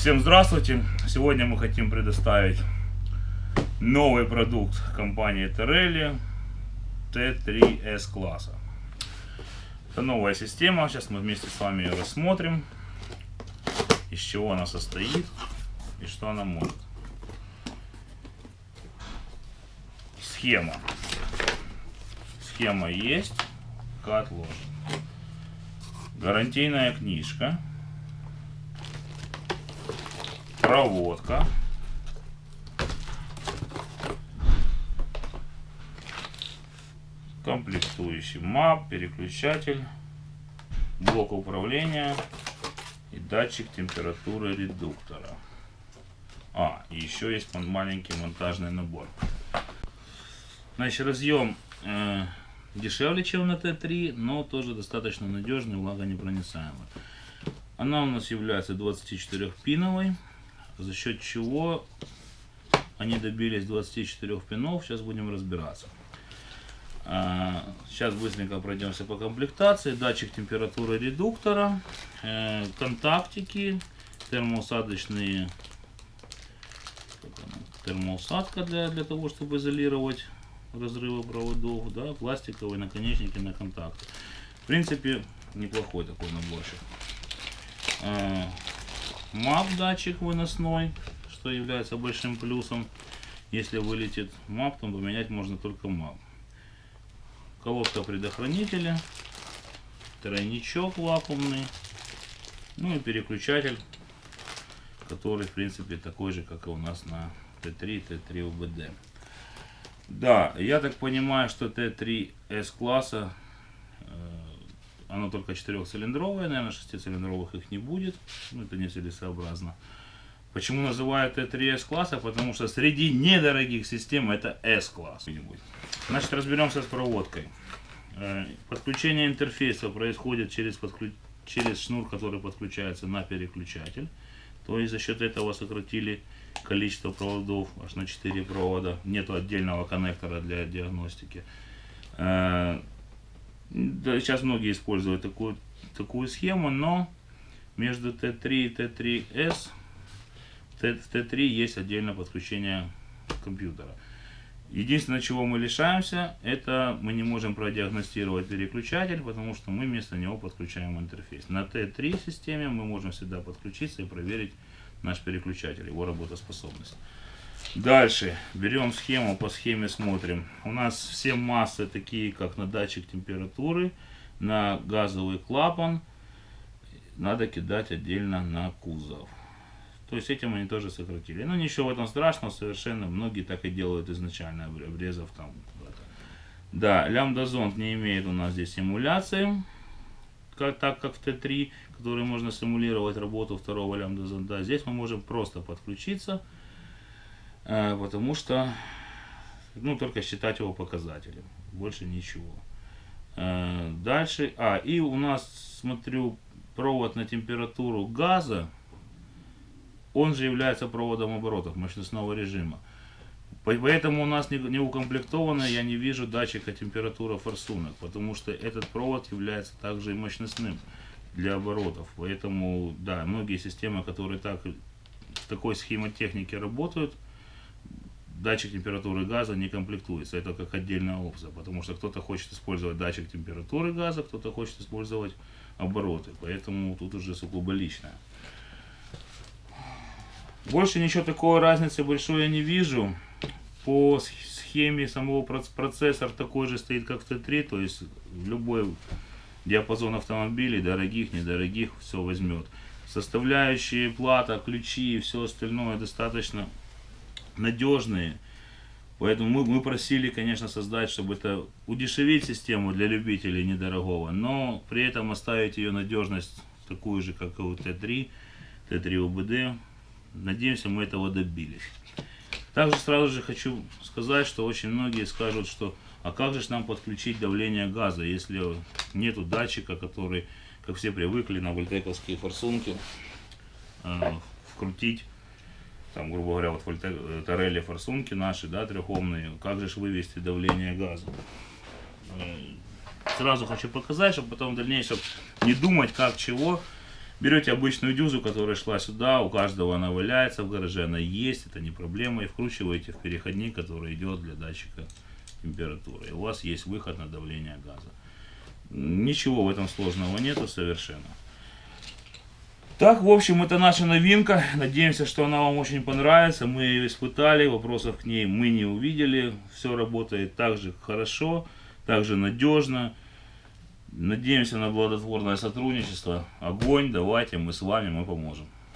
всем здравствуйте! Сегодня мы хотим предоставить новый продукт компании Torelli T3S класса. Это новая система, сейчас мы вместе с вами ее рассмотрим, из чего она состоит и что она может. Схема. Схема есть, отложен. Гарантийная книжка проводка. Комплектующий МАП, переключатель, блок управления и датчик температуры редуктора. А, и еще есть маленький монтажный набор. Значит, разъем э, дешевле, чем на Т3, но тоже достаточно надежный, влагонепроницаемый. Она у нас является 24-пиновой за счет чего они добились 24 пинов. Сейчас будем разбираться. А, сейчас быстренько пройдемся по комплектации. Датчик температуры редуктора, э, контактики, термоусадочные термоусадка для, для того, чтобы изолировать разрывы проводов, да, пластиковые наконечники на контакты. В принципе, неплохой такой наборчик. А, MAP датчик выносной, что является большим плюсом. Если вылетит MAP, то поменять можно только MAP. Колодка предохранителя, тройничок вакуумный, ну и переключатель, который в принципе такой же, как и у нас на Т3, Т3 УБД. Да, я так понимаю, что Т3С класса э, оно только четырехцилиндровое, наверное, шестицилиндровых их не будет. Ну, это нецелесообразно. Почему называют Т3 S-класса? Потому что среди недорогих систем это S-класс. Значит, разберемся с проводкой. Э, подключение интерфейса происходит через, подклю... через шнур, который подключается на переключатель. То есть за счет этого сократили количество проводов аж на 4 провода. Нету отдельного коннектора для диагностики. Да, сейчас многие используют такую, такую схему, но между Т3 и Т3С в Т3 есть отдельное подключение компьютера. Единственное, чего мы лишаемся, это мы не можем продиагностировать переключатель, потому что мы вместо него подключаем интерфейс. На Т3 системе мы можем всегда подключиться и проверить наш переключатель, его работоспособность. Дальше берем схему, по схеме смотрим. У нас все массы такие, как на датчик температуры, на газовый клапан. Надо кидать отдельно на кузов. То есть этим они тоже сократили. Но ничего в этом страшного совершенно. Многие так и делают изначально, обрезав там. Да, лямбда-зонд не имеет у нас здесь симуляции. Как, так как в Т3, который можно симулировать работу второго лямбда-зонда. Здесь мы можем просто подключиться потому что, ну, только считать его показателем, больше ничего. Э, дальше, а, и у нас, смотрю, провод на температуру газа, он же является проводом оборотов мощностного режима. Поэтому у нас не, укомплектовано, я не вижу датчика температуры форсунок, потому что этот провод является также и мощностным для оборотов. Поэтому, да, многие системы, которые так, в такой схемотехнике работают, датчик температуры газа не комплектуется. Это как отдельная опция, потому что кто-то хочет использовать датчик температуры газа, кто-то хочет использовать обороты. Поэтому тут уже сугубо личное. Больше ничего такой разницы большой я не вижу. По схеме самого процессор такой же стоит, как в Т3, то есть любой диапазон автомобилей, дорогих, недорогих, все возьмет. Составляющие, плата, ключи и все остальное достаточно надежные. Поэтому мы, мы просили, конечно, создать, чтобы это удешевить систему для любителей недорогого, но при этом оставить ее надежность такую же, как и у Т3, Т3 УБД. Надеемся, мы этого добились. Также сразу же хочу сказать, что очень многие скажут, что а как же нам подключить давление газа, если нету датчика, который, как все привыкли на вольтековские форсунки, э, вкрутить там, грубо говоря, вот э, Торелли форсунки наши, да, трехомные, как же вывести давление газа. Э, сразу хочу показать, чтобы потом в дальнейшем не думать, как чего. Берете обычную дюзу, которая шла сюда, у каждого она валяется в гараже, она есть, это не проблема, и вкручиваете в переходник, который идет для датчика температуры. И у вас есть выход на давление газа. Ничего в этом сложного нету совершенно. Так, в общем, это наша новинка. Надеемся, что она вам очень понравится. Мы ее испытали, вопросов к ней мы не увидели. Все работает так же хорошо, так же надежно. Надеемся на плодотворное сотрудничество. Огонь, давайте, мы с вами, мы поможем.